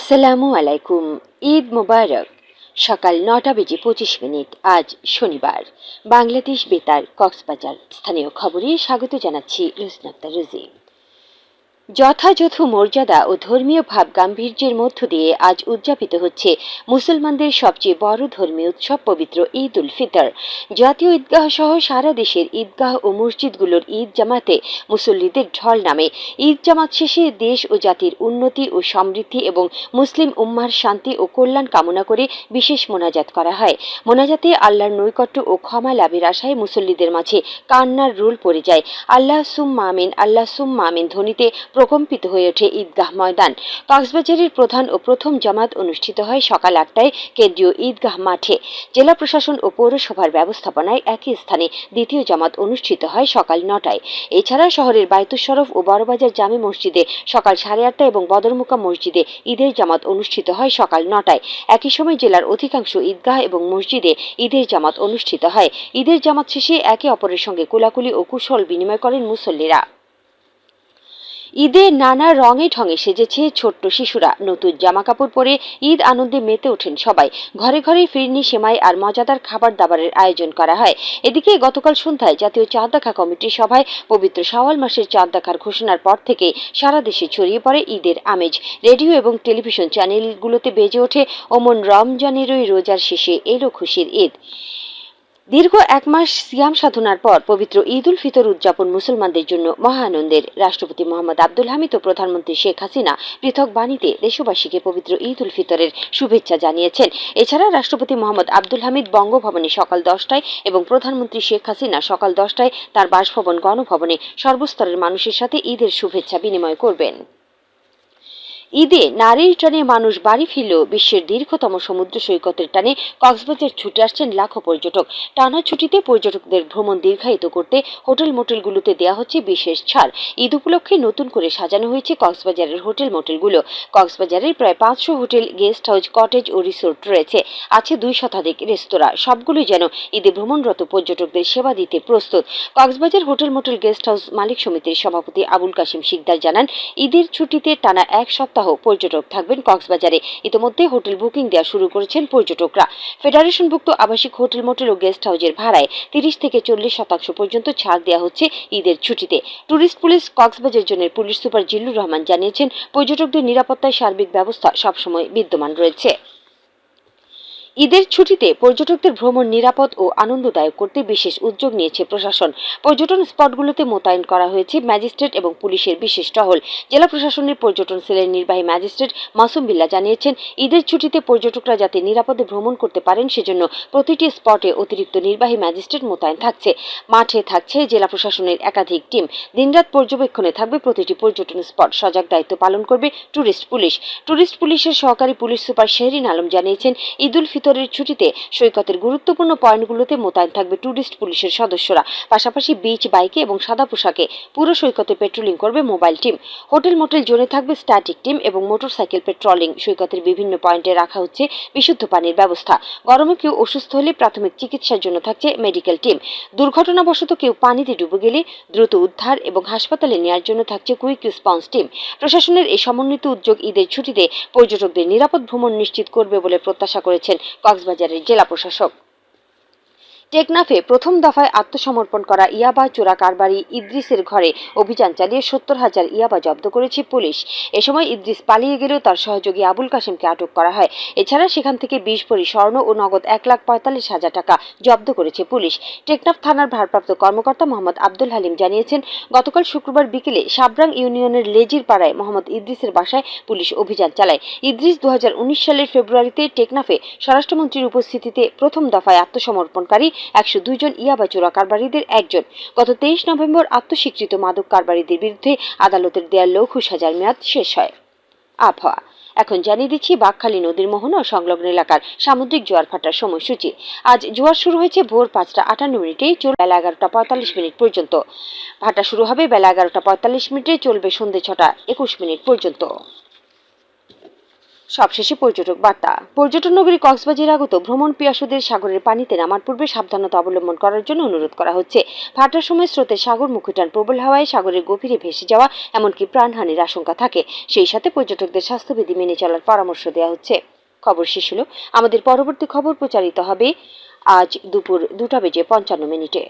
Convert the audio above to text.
আসসালামু আলাইকুম। ঈদ মোবারক। সকাল নটা বেজে পঁচিশ মিনিট, আজ শনিবার। বাংলাদেশ বেতার কক্সবাজার। স্থানীয় খবরে স্বাগত জানাচ্ছি রুজনাক্তা রুজি। যথাযথ মর্যাদা ও ধর্মীয় ভাব গাম্ভীর্যের মধ্য দিয়ে আজ উদযাপিত হচ্ছে মুসলমানদের সবচেয়ে বড় ধর্মীয় উৎসব পবিত্র ঈদ উল ফিতর। জাতীয় ঈদগাহ সহ সারা দেশের ঈদগাহ ও মসজিদগুলোর ঈদ জামাতে মুসল্লিদের ঢল নামে। ঈদ জামাত শেষে দেশ ও জাতির উন্নতি ও সমৃদ্ধি এবং মুসলিম উম্মার শান্তি ও কল্যাণ কামনা করে বিশেষ মোনাজাত করা হয়। মোনাজাতে আল্লাহর নৈকট্য ও ক্ষমা লাভের আশায় মুসল্লিদের মাঝে কান্নার রোল পড়ে যায়। আল্লাহ সুম্মা আমিন, আল্লাহ সুম্মা আমিন ধ্বনিতে প্রকম্পিত হয়ে ওঠে ঈদগাহ ময়দান। কক্সবাজারের প্রধান ও প্রথম জামাত অনুষ্ঠিত হয় সকাল আটটায় কেন্দ্রীয় ঈদগাহ মাঠে। জেলা প্রশাসন ও পৌরসভার ব্যবস্থাপনায় একই স্থানে দ্বিতীয় জামাত অনুষ্ঠিত হয় সকাল নটায়। এছাড়া শহরের বায়তুস শরফ ও বড়বাজার জামে মসজিদে সকাল সাড়ে আটটা এবং বদরমুকা মসজিদে ঈদের জামাত অনুষ্ঠিত হয় সকাল নটায়। একই সময় জেলার অধিকাংশ ঈদগাহ এবং মসজিদে ঈদের জামাত অনুষ্ঠিত হয়। ঈদের জামাত শেষে একে অপরের সঙ্গে কোলাকুলি ও কুশল বিনিময় করেন মুসল্লিরা। ঈদে নানা রঙে ঢঙে সেজেছে ছোট্ট শিশুরা। নতুন জামা কাপড় পরে ঈদ আনন্দে মেতে ওঠেন সবাই। ঘরে ঘরে ফিরনি, সেমাই আর মজাদার খাবার দাবারের আয়োজন করা হয়। এদিকে গতকাল সন্ধ্যায় জাতীয় চাঁদ দেখা কমিটির সভায় পবিত্র শাওয়াল মাসের চাঁদ দেখার ঘোষণার পর থেকে সারা দেশে ছড়িয়ে পড়ে ঈদের আমেজ। রেডিও এবং টেলিভিশন চ্যানেলগুলোতে বেজে ওঠে ওমন রমজানেরই রোজার শেষে এলো খুশির ঈদ। দীর্ঘ এক মাস সিয়াম সাধনার পর পবিত্র ঈদ উল ফিতর উদযাপন মুসলমানদের জন্য মহানন্দের রাষ্ট্রপতি মোহাম্মদ আব্দুল হামিদ ও প্রধানমন্ত্রী শেখ হাসিনা পৃথক বাণীতে দেশবাসীকে পবিত্র ঈদ উল ফিতরের শুভেচ্ছা জানিয়েছেন। এছাড়া রাষ্ট্রপতি মোহাম্মদ আব্দুল হামিদ বঙ্গভবনে সকাল দশটায় এবং প্রধানমন্ত্রী শেখ হাসিনা সকাল দশটায় তার বাসভবন গণভবনে সর্বস্তরের মানুষের সাথে ঈদের শুভেচ্ছা বিনিময় করবেন। ঈদে নারীর টানে মানুষ বাড়ি ফিরলেও বিশ্বের দীর্ঘতম সমুদ্র সৈকতের টানে কক্সবাজার ছুটে আসছেন লাখো পর্যটক। টানা ছুটিতে পর্যটকদের ভ্রমণ দীর্ঘায়িত করতে হোটেল মোটেলগুলোতে দেওয়া হচ্ছে বিশেষ ছাড়। ঈদ উপলক্ষে নতুন করে সাজানো হয়েছে কক্সবাজারের হোটেল মোটেলগুলো। কক্সবাজারের প্রায় পাঁচশো হোটেল, গেস্ট হাউস, কটেজ ও রিসোর্ট রয়েছে। আছে দুই শতাধিক রেস্তোরাঁ। সবগুলোই যেন ঈদে ভ্রমণরত পর্যটকদের সেবা দিতে প্রস্তুত। Cox's Bazar hotel motel guest house মালিক সমিতির সভাপতি আবুল কাশিম শিকদার জানান, ঈদের ছুটিতে টানা এক সপ্তাহ সপ্তাহ পর্যটক থাকবেন কক্সবাজারে। ইতিমধ্যে হোটেল বুকিং দেওয়া শুরু করেছেন পর্যটকরা। ফেডারেশনভুক্ত আবাসিক হোটেল মোটেল ও গেস্ট হাউসের ভাড়ায় তিরিশ থেকে চল্লিশ শতাংশ পর্যন্ত ছাড় দেওয়া হচ্ছে ঈদের ছুটিতে। টুরিস্ট পুলিশ কক্সবাজার জোনের পুলিশ সুপার জিল্লুর রহমান জানিয়েছেন, পর্যটকদের নিরাপত্তায় সার্বিক ব্যবস্থা সবসময় বিদ্যমান রয়েছে। ঈদের ছুটিতে পর্যটকদের ভ্রমণ নিরাপদ ও আনন্দদায়ক করতে বিশেষ উদ্যোগ নিয়েছে প্রশাসন। পর্যটন স্পটগুলোতে মোতায়েন করা হয়েছে ম্যাজিস্ট্রেট এবং পুলিশের বিশেষ টহল। জেলা প্রশাসনের পর্যটন সেলের নির্বাহী ম্যাজিস্ট্রেট মাসুম বিল্লা জানিয়েছেন, ঈদের ছুটিতে পর্যটকরা যাতে নিরাপদে ভ্রমণ করতে পারেন সেজন্য প্রতিটি স্পটে অতিরিক্ত নির্বাহী ম্যাজিস্ট্রেট মোতায়েন থাকছে। মাঠে থাকছে জেলা প্রশাসনের একাধিক টিম। দিনরাত পর্যবেক্ষণে থাকবে প্রতিটি পর্যটন স্পট। সজাগ দায়িত্ব পালন করবে ট্যুরিস্ট পুলিশ। ট্যুরিস্ট পুলিশের সহকারী পুলিশ সুপার শেহরিন আলম জানিয়েছেন, ঈদুল উল ফিতরের ছুটিতে সৈকতের গুরুত্বপূর্ণ পয়েন্টগুলোতে মোতায়েন থাকবে ট্যুরিস্ট পুলিশের সদস্যরা। পাশাপাশি বিচ বাইকে এবং সাদা পোশাকে পুরো সৈকতে পেট্রোলিং করবে মোবাইল টিম হোটেল মোটেল জোনে থাকবে স্ট্যাটিক টিম এবং মোটরসাইকেল পেট্রোলিং সৈকতের বিভিন্ন পয়েন্টে রাখা হচ্ছে বিশুদ্ধ পানির ব্যবস্থা। গরমে কেউ অসুস্থ হলে প্রাথমিক চিকিৎসার জন্য থাকছে মেডিকেল টিম দুর্ঘটনাবশত কেউ পানিতে ডুবে গেলে দ্রুত উদ্ধার এবং হাসপাতালে নেওয়ার জন্য থাকছে কুইক রেসপন্স টিম প্রশাসনের এই সমন্বিত উদ্যোগ ঈদের ছুটিতে পর্যটকদের নিরাপদ ভ্রমণ নিশ্চিত করবে বলে প্রত্যাশা করেছেন কক্সবাজারের জেলা প্রশাসক। টেকনাফে প্রথম দফায় আত্মসমর্পণ করা ইয়াবা চোরা কারবারি ইদ্রিসের ঘরে অভিযান চালিয়ে সত্তর হাজার ইয়াবা জব্দ করেছে পুলিশ। এ সময় ইদ্রিস পালিয়ে গেলেও তার সহযোগী আবুল কাশিমকে আটক করা হয়। এছাড়া সেখান থেকে বিশ ভরি স্বর্ণ ও নগদ এক লাখ পঁয়তাল্লিশ হাজার টাকা জব্দ করেছে পুলিশ। টেকনাফ থানার ভারপ্রাপ্ত কর্মকর্তা মোহাম্মদ আব্দুল হালিম জানিয়েছেন, গতকাল শুক্রবার বিকেলে সাবরাং ইউনিয়নের লেজির পাড়ায় মোহাম্মদ ইদ্রিসের বাসায় পুলিশ অভিযান চালায়। ইদ্রিস দু হাজার উনিশ সালের ফেব্রুয়ারিতে টেকনাফে স্বরাষ্ট্রমন্ত্রীর উপস্থিতিতে প্রথম দফায় আত্মসমর্পণকারী একশো দুইজন ইয়াবা চোরা কারবারিদের একজন। গত তেইশ নভেম্বর আত্মস্বীকৃত মাদক কারবারিদের বিরুদ্ধে আদালতের দেয়া লঘু সাজার মেয়াদ শেষ হয়। আবহাওয়া। এখন জানিয়ে দিচ্ছি, বাঘখালী নদীর মোহনা ও সংলগ্ন এলাকার সামুদ্রিক জোয়ার ভাটার সময়সূচি। আজ জোয়ার শুরু হয়েছে ভোর পাঁচটা আটান্ন মিনিটে চলবে বেলা এগারোটা পঁয়তাল্লিশ মিনিট পর্যন্ত। ভাটা শুরু হবে বেলা এগারোটা পঁয়তাল্লিশ মিনিটে, চলবে সন্ধে ছটা একুশ মিনিট পর্যন্ত। সবশেষে পর্যটক বার্তা। পর্যটন নগরী কক্সবাজার আগত ভ্রমণ পিয়াসুদের সাগরের পানিতে নামার পূর্বে সাবধানতা অবলম্বন করার জন্য অনুরোধ করা হচ্ছে। ভাটার সময় স্রোতের সাগর মুখুটান প্রবল হাওয়ায় সাগরের গভীরে ভেসে যাওয়া এমনকি প্রাণহানির আশঙ্কা থাকে। সেই সাথে পর্যটকদের স্বাস্থ্যবিধি মেনে চলার পরামর্শ দেওয়া হচ্ছে। খবর শেষ হলো। আমাদের পরবর্তী খবর প্রচারিত হবে আজ দুপুর দুটা বেজে পঞ্চান্ন মিনিটে।